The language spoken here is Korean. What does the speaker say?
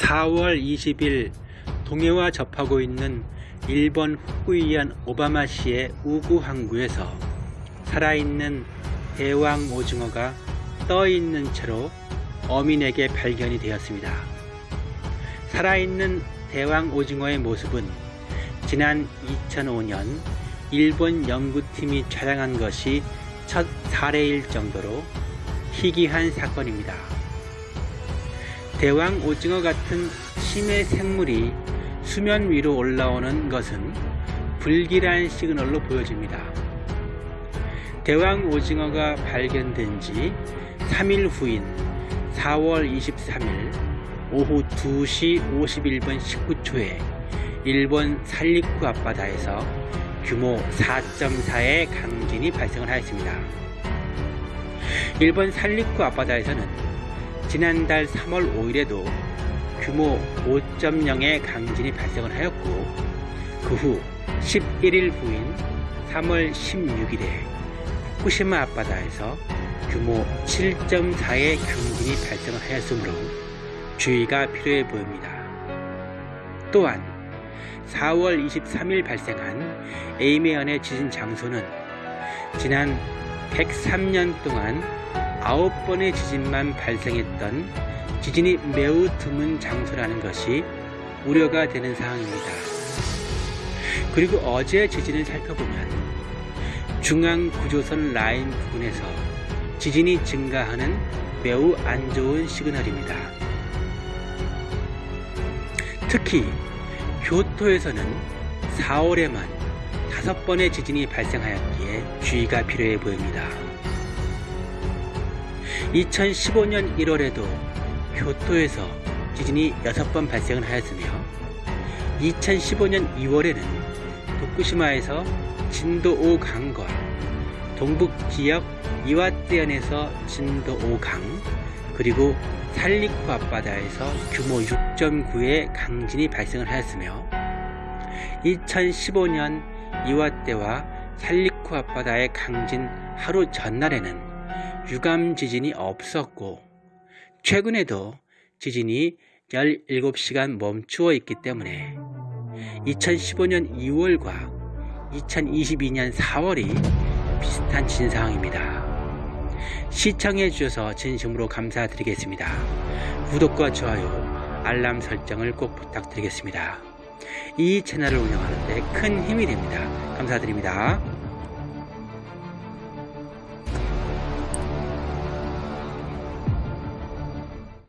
4월 20일 동해와 접하고 있는 일본 후쿠이현 오바마시의 우구 항구에서 살아있는 대왕 오징어가 떠있는 채로 어민에게 발견이 되었습니다. 살아있는 대왕 오징어의 모습은 지난 2005년 일본 연구팀이 촬영한 것이 첫 사례일 정도로 희귀한 사건입니다. 대왕 오징어 같은 심해 생물이 수면 위로 올라오는 것은 불길한 시그널로 보여집니다. 대왕 오징어가 발견된 지 3일 후인 4월 23일 오후 2시 51분 19초에 일본 살리쿠 앞바다에서 규모 4.4의 강진이 발생을 하였습니다. 일본 살리쿠 앞바다에서는 지난달 3월 5일에도 규모 5.0의 강진이 발생을 하였고 그 후 11일 후인 3월 16일에 후쿠시마 앞바다에서 규모 7.4의 강진이 발생을 하였으므로 주의가 필요해 보입니다. 또한 4월 23일 발생한 에이메현의 지진 장소는 지난 103년 동안 9번의 지진만 발생했던 지진이 매우 드문 장소라는 것이 우려가 되는 사항입니다. 그리고 어제 지진을 살펴보면 중앙 구조선 라인 부근에서 지진이 증가하는 매우 안 좋은 시그널입니다. 특히 교토에서는 4월에만 5번의 지진이 발생하였기에 주의가 필요해 보입니다. 2015년 1월에도 교토에서 지진이 6번 발생을 하였으며 2015년 2월에는 도쿠시마에서 진도 5 강과 동북 지역 이와떼현에서 진도 5강 그리고 살리쿠 앞바다에서 규모 6.9의 강진이 발생을 하였으며 2015년 이와떼와 살리쿠 앞바다의 강진 하루 전날에는 유감 지진이 없었고 최근에도 지진이 17시간 멈추어 있기 때문에 2015년 2월과 2022년 4월이 비슷한 지진 상황입니다. 시청해 주셔서 진심으로 감사드리겠습니다. 구독과 좋아요, 알람 설정을 꼭 부탁드리겠습니다. 이 채널을 운영하는 데 큰 힘이 됩니다. 감사드립니다.